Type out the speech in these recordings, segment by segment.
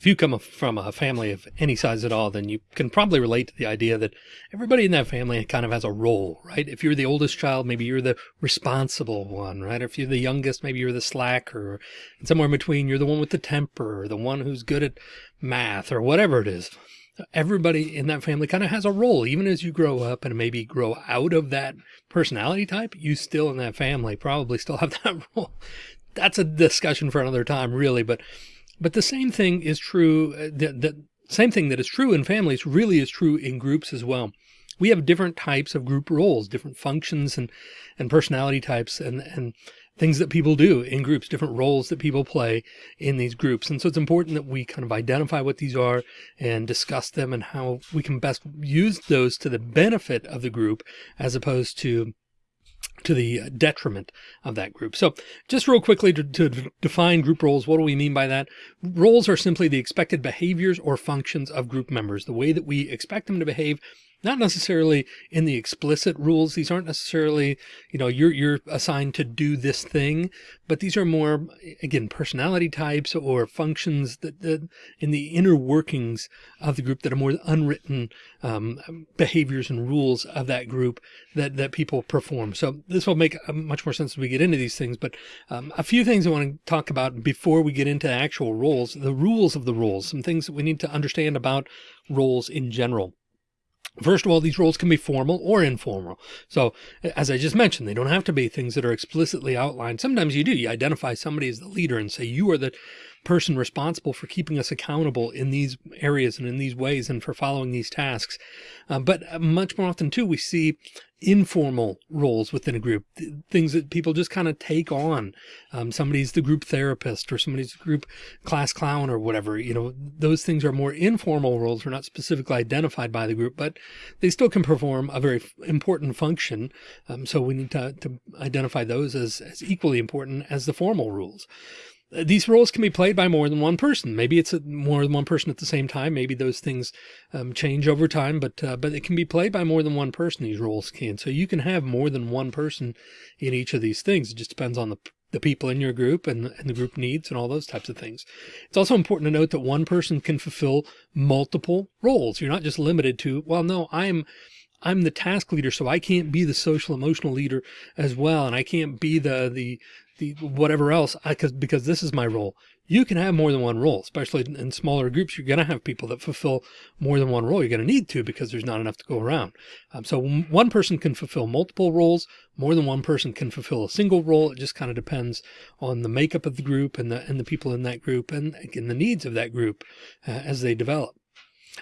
if you come from a family of any size at all, then you can probably relate to the idea that everybody in that family kind of has a role, right? If you're the oldest child, maybe you're the responsible one, right? If you're the youngest, maybe you're the slacker, and somewhere in between, you're the one with the temper, or the one who's good at math, or whatever it is. Everybody in that family kind of has a role, even as you grow up and maybe grow out of that personality type, you still in that family probably still have that role. That's a discussion for another time, really, but but the same thing is true. Uh, the, the same thing that is true in families really is true in groups as well. We have different types of group roles, different functions and, and personality types and, and things that people do in groups, different roles that people play in these groups. And so it's important that we kind of identify what these are and discuss them and how we can best use those to the benefit of the group as opposed to to the uh, detriment of that group. So just real quickly to, to, define group roles, what do we mean by that? Roles are simply the expected behaviors or functions of group members, the way that we expect them to behave not necessarily in the explicit rules. These aren't necessarily, you know, you're, you're assigned to do this thing, but these are more, again, personality types or functions that, that in the inner workings of the group that are more unwritten um, behaviors and rules of that group that, that people perform. So this will make much more sense as we get into these things, but um, a few things I want to talk about before we get into actual roles, the rules of the roles, some things that we need to understand about roles in general. First of all, these roles can be formal or informal. So as I just mentioned, they don't have to be things that are explicitly outlined. Sometimes you do, you identify somebody as the leader and say, you are the person responsible for keeping us accountable in these areas and in these ways and for following these tasks. Uh, but uh, much more often too, we see informal roles within a group, things that people just kind of take on. Um, somebody's the group therapist or somebody's the group class clown or whatever, you know, those things are more informal roles. They're not specifically identified by the group, but they still can perform a very important function. Um, so we need to, to identify those as, as equally important as the formal rules these roles can be played by more than one person. Maybe it's more than one person at the same time. Maybe those things um, change over time, but uh, but it can be played by more than one person. These roles can. So you can have more than one person in each of these things. It just depends on the the people in your group and, and the group needs and all those types of things. It's also important to note that one person can fulfill multiple roles. You're not just limited to, well, no, I'm I'm the task leader, so I can't be the social emotional leader as well. And I can't be the, the, the whatever else I because because this is my role. You can have more than one role especially in smaller groups you're going to have people that fulfill more than one role you're going to need to because there's not enough to go around. Um, so one person can fulfill multiple roles more than one person can fulfill a single role it just kind of depends on the makeup of the group and the and the people in that group and again the needs of that group uh, as they develop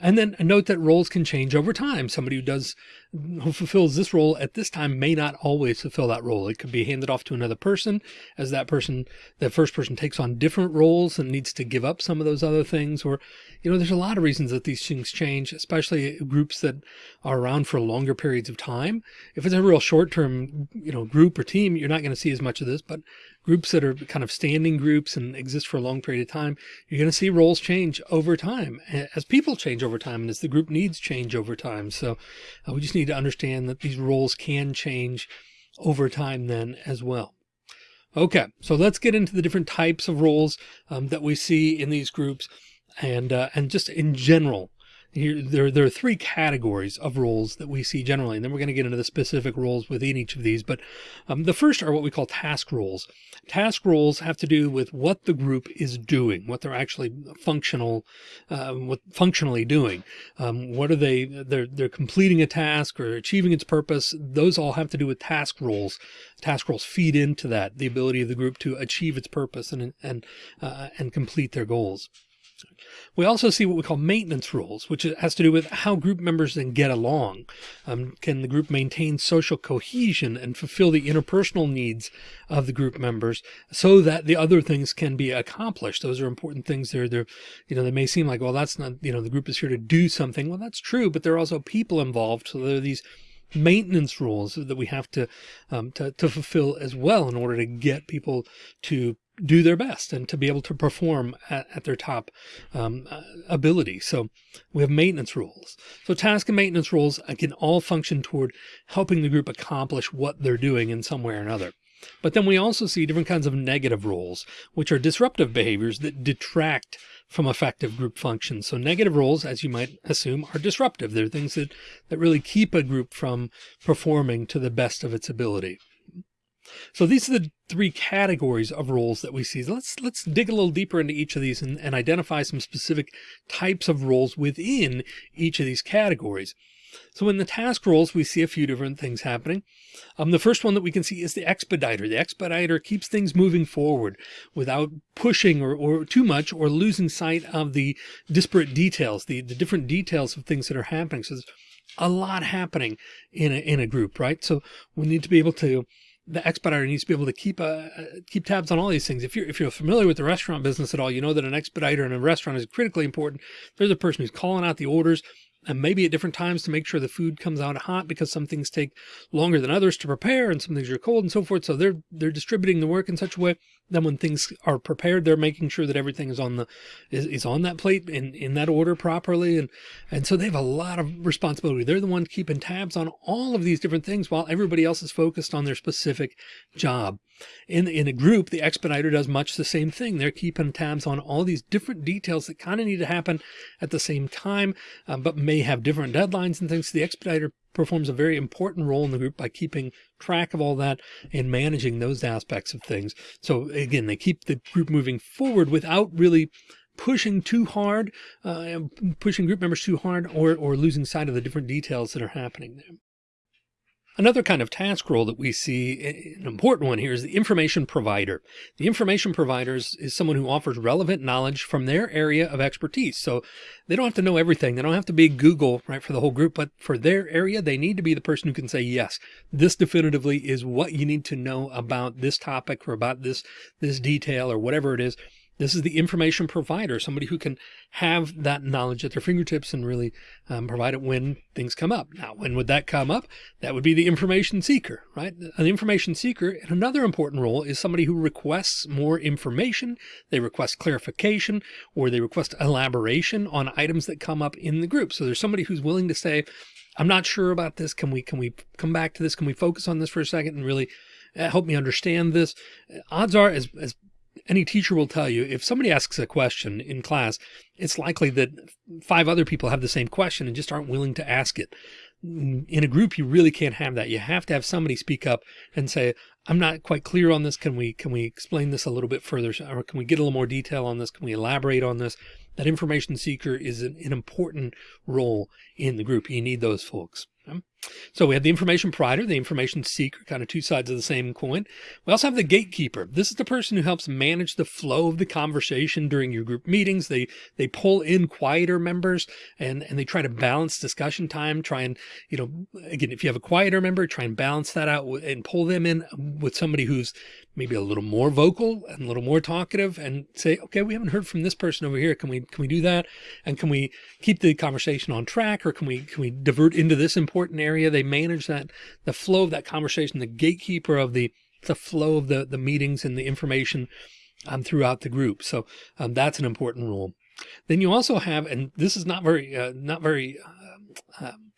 and then note that roles can change over time. Somebody who does, who fulfills this role at this time may not always fulfill that role. It could be handed off to another person as that person, that first person takes on different roles and needs to give up some of those other things. Or, you know, there's a lot of reasons that these things change, especially groups that are around for longer periods of time. If it's a real short term, you know, group or team, you're not going to see as much of this, but groups that are kind of standing groups and exist for a long period of time, you're going to see roles change over time as people change over time and as the group needs change over time. So uh, we just need to understand that these roles can change over time then as well. Okay, so let's get into the different types of roles um, that we see in these groups and uh, and just in general here, there, there are three categories of roles that we see generally, and then we're going to get into the specific roles within each of these. But um, the first are what we call task roles. Task roles have to do with what the group is doing, what they're actually functional, uh, what functionally doing. Um, what are they? They're they're completing a task or achieving its purpose. Those all have to do with task roles. Task roles feed into that, the ability of the group to achieve its purpose and and uh, and complete their goals. We also see what we call maintenance rules, which has to do with how group members then get along. Um, can the group maintain social cohesion and fulfill the interpersonal needs of the group members so that the other things can be accomplished? Those are important things there. They're, you know, they may seem like, well, that's not, you know, the group is here to do something. Well, that's true, but there are also people involved. So there are these maintenance rules that we have to, um, to, to fulfill as well in order to get people to do their best and to be able to perform at, at their top um, uh, ability. So we have maintenance rules. So task and maintenance rules can all function toward helping the group accomplish what they're doing in some way or another. But then we also see different kinds of negative roles, which are disruptive behaviors that detract from effective group functions. So negative roles, as you might assume, are disruptive. They're things that, that really keep a group from performing to the best of its ability. So these are the three categories of roles that we see. Let's let's dig a little deeper into each of these and, and identify some specific types of roles within each of these categories. So in the task roles, we see a few different things happening. Um, the first one that we can see is the expediter. The expediter keeps things moving forward without pushing or, or too much or losing sight of the disparate details, the, the different details of things that are happening. So there's a lot happening in a, in a group, right? So we need to be able to the expediter needs to be able to keep uh, keep tabs on all these things. If you're if you're familiar with the restaurant business at all, you know that an expediter in a restaurant is critically important. There's a person who's calling out the orders and maybe at different times to make sure the food comes out hot because some things take longer than others to prepare and some things are cold and so forth. So they're, they're distributing the work in such a way that when things are prepared, they're making sure that everything is on the, is, is on that plate in, in that order properly. And, and so they have a lot of responsibility. They're the ones keeping tabs on all of these different things while everybody else is focused on their specific job. In, in a group, the expediter does much the same thing. They're keeping tabs on all these different details that kind of need to happen at the same time, um, but may have different deadlines and things. The expediter performs a very important role in the group by keeping track of all that and managing those aspects of things. So again, they keep the group moving forward without really pushing too hard, uh, pushing group members too hard or, or losing sight of the different details that are happening there. Another kind of task role that we see, an important one here, is the information provider. The information provider is, is, someone who offers relevant knowledge from their area of expertise. So they don't have to know everything. They don't have to be Google, right, for the whole group, but for their area, they need to be the person who can say, yes, this definitively is what you need to know about this topic or about this, this detail or whatever it is. This is the information provider, somebody who can have that knowledge at their fingertips and really um, provide it when things come up. Now, when would that come up? That would be the information seeker, right? An information seeker, and another important role is somebody who requests more information. They request clarification or they request elaboration on items that come up in the group. So there's somebody who's willing to say, I'm not sure about this. Can we, can we come back to this? Can we focus on this for a second and really uh, help me understand this? Odds are as, as any teacher will tell you if somebody asks a question in class, it's likely that five other people have the same question and just aren't willing to ask it. Mm, in a group, you really can't have that. You have to have somebody speak up and say, I'm not quite clear on this. Can we, can we explain this a little bit further? Or can we get a little more detail on this? Can we elaborate on this? That information seeker is an, an important role in the group. You need those folks. Um, so we have the information provider, the information seeker, kind of two sides of the same coin. We also have the gatekeeper. This is the person who helps manage the flow of the conversation during your group meetings. They, they pull in quieter members and, and they try to balance discussion time, try and, you know, again, if you have a quieter member, try and balance that out and pull them in with somebody who's maybe a little more vocal and a little more talkative and say, okay, we haven't heard from this person over here. Can we, can we do that? And can we keep the conversation on track or can we, can we divert into this important area? They manage that, the flow of that conversation, the gatekeeper of the, the flow of the, the meetings and the information um, throughout the group. So um, that's an important role. Then you also have, and this is not very, uh, not very, uh, um,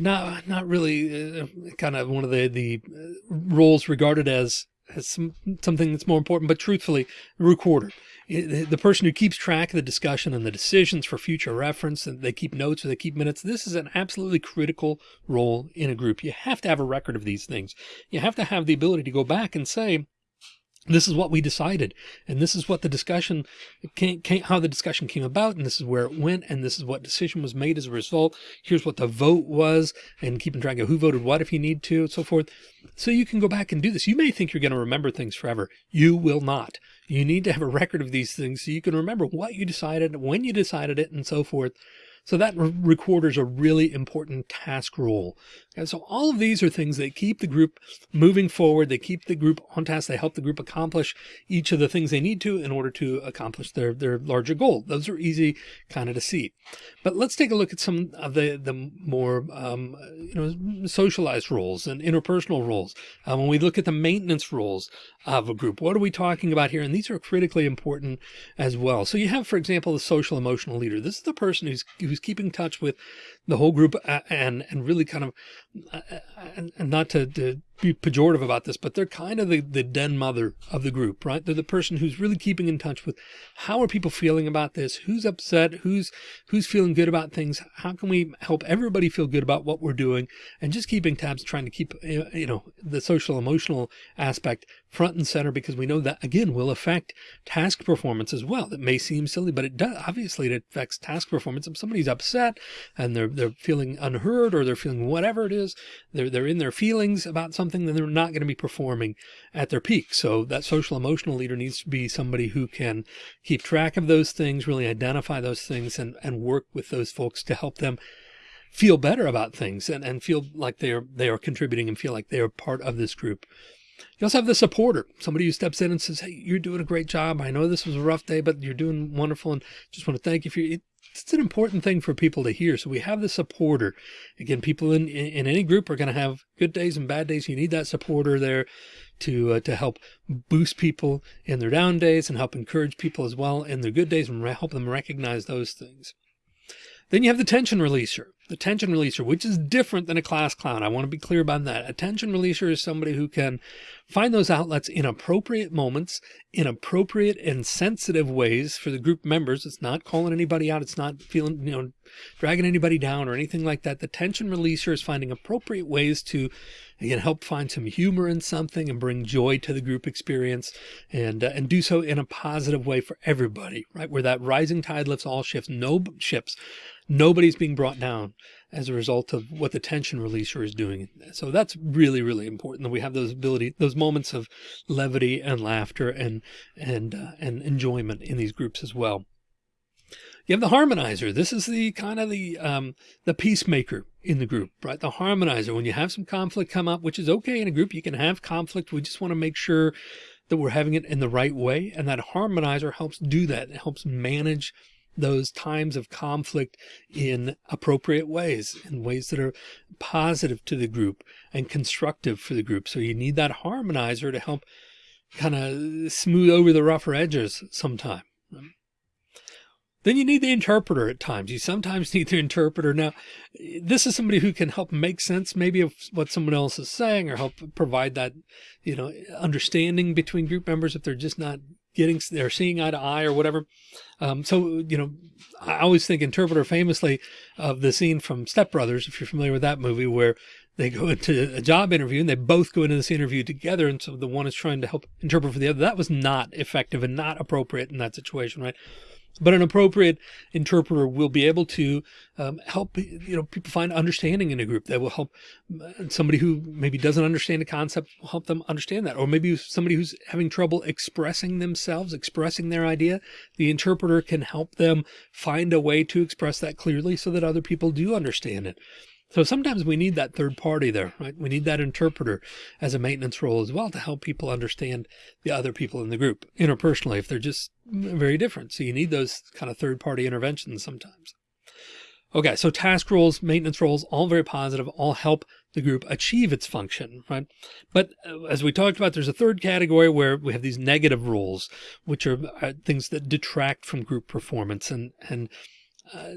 not not really uh, kind of one of the the uh, roles regarded as as some, something that's more important, but truthfully, recorder, the person who keeps track of the discussion and the decisions for future reference, and they keep notes or they keep minutes. This is an absolutely critical role in a group. You have to have a record of these things. You have to have the ability to go back and say, this is what we decided and this is what the discussion came, came, how the discussion came about and this is where it went and this is what decision was made as a result. Here's what the vote was and keeping track of who voted what if you need to and so forth. So you can go back and do this. You may think you're going to remember things forever. You will not. You need to have a record of these things so you can remember what you decided when you decided it and so forth. So that re recorder is a really important task role. And so all of these are things that keep the group moving forward. They keep the group on task. They help the group accomplish each of the things they need to in order to accomplish their, their larger goal. Those are easy kind of to see. But let's take a look at some of the, the more, um, you know, socialized roles and interpersonal roles. Uh, when we look at the maintenance roles of a group, what are we talking about here? And these are critically important as well. So you have, for example, the social emotional leader. This is the person who's, who's keeping touch with the whole group and, and really kind of and, not to, to be pejorative about this, but they're kind of the, the den mother of the group, right? They're the person who's really keeping in touch with how are people feeling about this? Who's upset? Who's, who's feeling good about things? How can we help everybody feel good about what we're doing? And just keeping tabs, trying to keep, eh, you know, the social emotional aspect front and center, because we know that again, will affect task performance as well. That may seem silly, but it does. Obviously it affects task performance. If somebody's upset and they're, they're feeling unheard or they're feeling whatever it is, they're, they're in their feelings about something something, then they're not going to be performing at their peak. So that social emotional leader needs to be somebody who can keep track of those things, really identify those things and, and work with those folks to help them feel better about things and, and feel like they are, they are contributing and feel like they are part of this group. You also have the supporter, somebody who steps in and says, Hey, you're doing a great job. I know this was a rough day, but you're doing wonderful. And just want to thank you for you it's an important thing for people to hear. So we have the supporter. Again, people in, in, any group are going to have good days and bad days. You need that supporter there to, uh, to help boost people in their down days and help encourage people as well in their good days and help them recognize those things. Then you have the tension releaser, the tension releaser, which is different than a class clown. I want to be clear about that. A tension releaser is somebody who can find those outlets in appropriate moments, in appropriate and sensitive ways for the group members. It's not calling anybody out. It's not feeling, you know, dragging anybody down or anything like that. The tension releaser is finding appropriate ways to again, help find some humor in something and bring joy to the group experience and, uh, and do so in a positive way for everybody, right? Where that rising tide lifts all ships, no ships, nobody's being brought down as a result of what the tension releaser is doing. So that's really, really important that we have those ability, those moments of levity and laughter and, and, uh, and enjoyment in these groups as well. You have the harmonizer. This is the kind of the, um, the peacemaker in the group, right? The harmonizer, when you have some conflict come up, which is okay in a group, you can have conflict. We just want to make sure that we're having it in the right way. And that harmonizer helps do that. It helps manage those times of conflict in appropriate ways, in ways that are positive to the group and constructive for the group. So you need that harmonizer to help kind of smooth over the rougher edges sometime. Then you need the interpreter at times. You sometimes need the interpreter. Now, this is somebody who can help make sense maybe of what someone else is saying or help provide that, you know, understanding between group members if they're just not getting, they're seeing eye to eye or whatever. Um, so, you know, I always think interpreter famously of the scene from Step Brothers, if you're familiar with that movie, where they go into a job interview and they both go into this interview together. And so the one is trying to help interpret for the other. That was not effective and not appropriate in that situation, right? But an appropriate interpreter will be able to um, help you know people find understanding in a group that will help uh, somebody who maybe doesn't understand a concept will help them understand that. Or maybe somebody who's having trouble expressing themselves expressing their idea the interpreter can help them find a way to express that clearly so that other people do understand it so sometimes we need that third party there, right? We need that interpreter as a maintenance role as well to help people understand the other people in the group interpersonally if they're just very different. So you need those kind of third party interventions sometimes. Okay, so task roles, maintenance roles, all very positive, all help the group achieve its function, right? But uh, as we talked about, there's a third category where we have these negative roles, which are uh, things that detract from group performance and, and uh,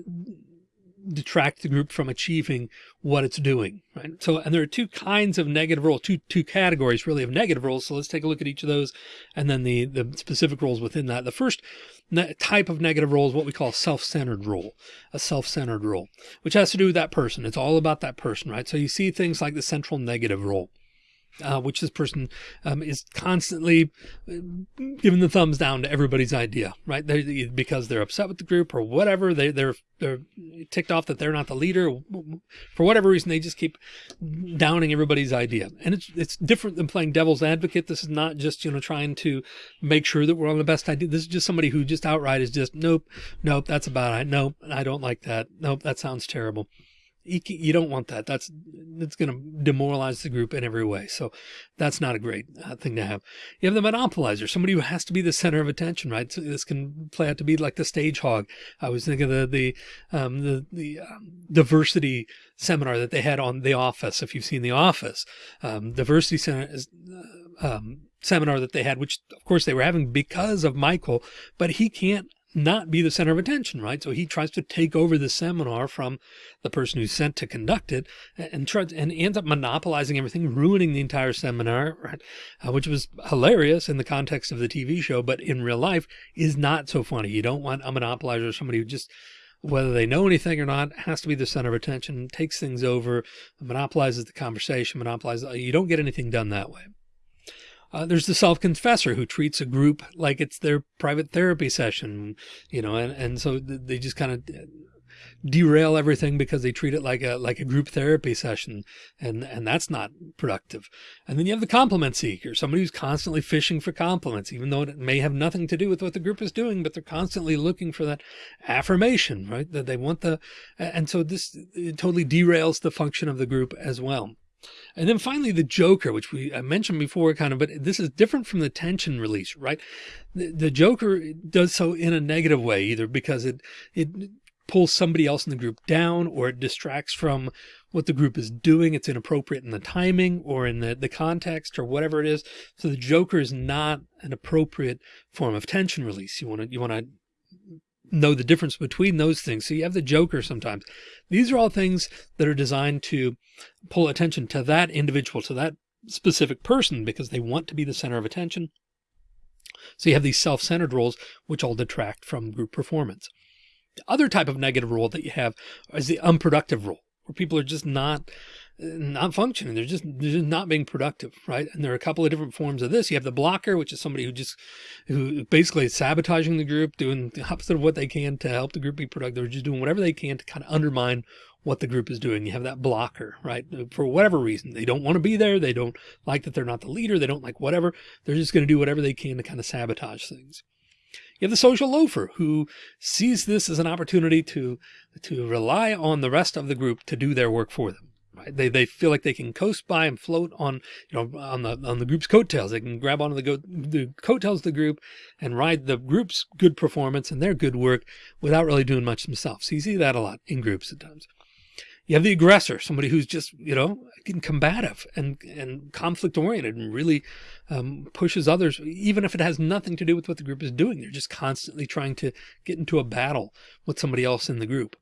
detract the group from achieving what it's doing, right? So, and there are two kinds of negative roles, two, two categories really of negative roles. So let's take a look at each of those and then the, the specific roles within that. The first type of negative role is what we call self-centered role, a self-centered role, which has to do with that person. It's all about that person, right? So you see things like the central negative role uh, which this person um, is constantly uh, giving the thumbs down to everybody's idea, right? They, because they're upset with the group or whatever. They, they're they're ticked off that they're not the leader for whatever reason. They just keep downing everybody's idea, and it's it's different than playing devil's advocate. This is not just you know trying to make sure that we're on the best idea. This is just somebody who just outright is just nope, nope, that's a bad idea. Nope, I don't like that. Nope, that sounds terrible you, don't want that. That's, that's going to demoralize the group in every way. So that's not a great uh, thing to have. You have the monopolizer, somebody who has to be the center of attention, right? So this can play out to be like the stage hog. I was thinking of the, the, um, the, the um, diversity seminar that they had on The Office. If you've seen The Office, um, diversity center is, uh, um, seminar that they had, which of course they were having because of Michael, but he can't not be the center of attention, right? So he tries to take over the seminar from the person who's sent to conduct it and tries and ends up monopolizing everything, ruining the entire seminar, right? Uh, which was hilarious in the context of the TV show, but in real life is not so funny. You don't want a monopolizer, somebody who just whether they know anything or not, has to be the center of attention, takes things over, monopolizes the conversation, monopolizes. You don't get anything done that way. Uh, there's the self-confessor who treats a group like it's their private therapy session, you know, and, and so they just kind of derail everything because they treat it like a like a group therapy session and and that's not productive. And then you have the compliment seeker somebody who's constantly fishing for compliments even though it may have nothing to do with what the group is doing but they're constantly looking for that affirmation right that they want the and so this totally derails the function of the group as well and then finally, the Joker, which we mentioned before, kind of, but this is different from the tension release, right? The, the Joker does so in a negative way, either because it it pulls somebody else in the group down, or it distracts from what the group is doing. It's inappropriate in the timing or in the, the context or whatever it is. So the Joker is not an appropriate form of tension release. You want to you want to know the difference between those things. So you have the Joker sometimes. These are all things that are designed to pull attention to that individual, to that specific person, because they want to be the center of attention. So you have these self-centered roles, which all detract from group performance. The other type of negative role that you have is the unproductive role, where people are just not not functioning. They're just, they're just not being productive. Right. And there are a couple of different forms of this. You have the blocker, which is somebody who just, who basically is sabotaging the group, doing the opposite of what they can to help the group be productive. They're just doing whatever they can to kind of undermine what the group is doing. You have that blocker, right? For whatever reason, they don't want to be there. They don't like that they're not the leader. They don't like whatever. They're just going to do whatever they can to kind of sabotage things. You have the social loafer who sees this as an opportunity to, to rely on the rest of the group to do their work for them. Right? They, they feel like they can coast by and float on, you know, on the, on the group's coattails. They can grab onto the, go, the coattails of the group and ride the group's good performance and their good work without really doing much themselves. So you see that a lot in groups at times. You have the aggressor, somebody who's just, you know, combative and, and conflict oriented and really um, pushes others, even if it has nothing to do with what the group is doing. They're just constantly trying to get into a battle with somebody else in the group.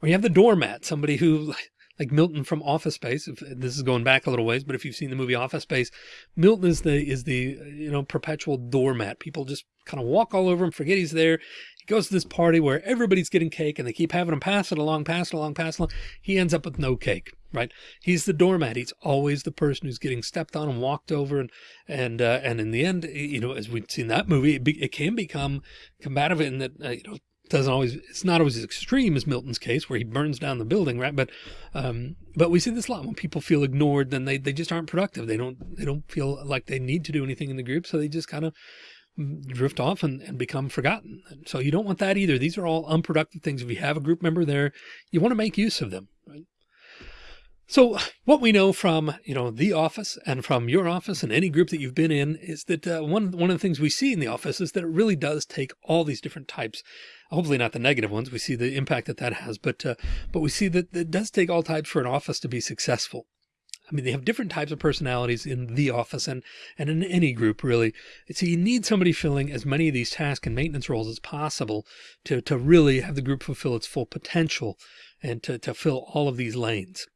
Or you have the doormat, somebody who like Milton from Office Space. If this is going back a little ways, but if you've seen the movie Office Space, Milton is the is the you know perpetual doormat. People just kind of walk all over him, forget he's there. He goes to this party where everybody's getting cake, and they keep having him pass it along, pass it along, pass it along. He ends up with no cake. Right? He's the doormat. He's always the person who's getting stepped on and walked over, and and uh, and in the end, you know, as we've seen that movie, it, be, it can become combative in that uh, you know doesn't always it's not always as extreme as Milton's case where he burns down the building right? But um but we see this a lot when people feel ignored then they they just aren't productive. They don't they don't feel like they need to do anything in the group so they just kind of drift off and, and become forgotten. So you don't want that either. These are all unproductive things. If you have a group member there you want to make use of them right so what we know from, you know, the office and from your office and any group that you've been in is that uh, one, one of the things we see in the office is that it really does take all these different types, hopefully not the negative ones. We see the impact that that has, but, uh, but we see that it does take all types for an office to be successful. I mean, they have different types of personalities in the office and, and in any group really. So you need somebody filling as many of these task and maintenance roles as possible to, to really have the group fulfill its full potential and to, to fill all of these lanes.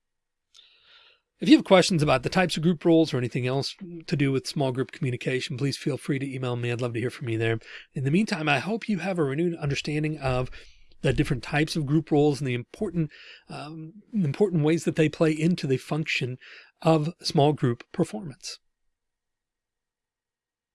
If you have questions about the types of group roles or anything else to do with small group communication, please feel free to email me. I'd love to hear from you there. In the meantime, I hope you have a renewed understanding of the different types of group roles and the important, um, important ways that they play into the function of small group performance.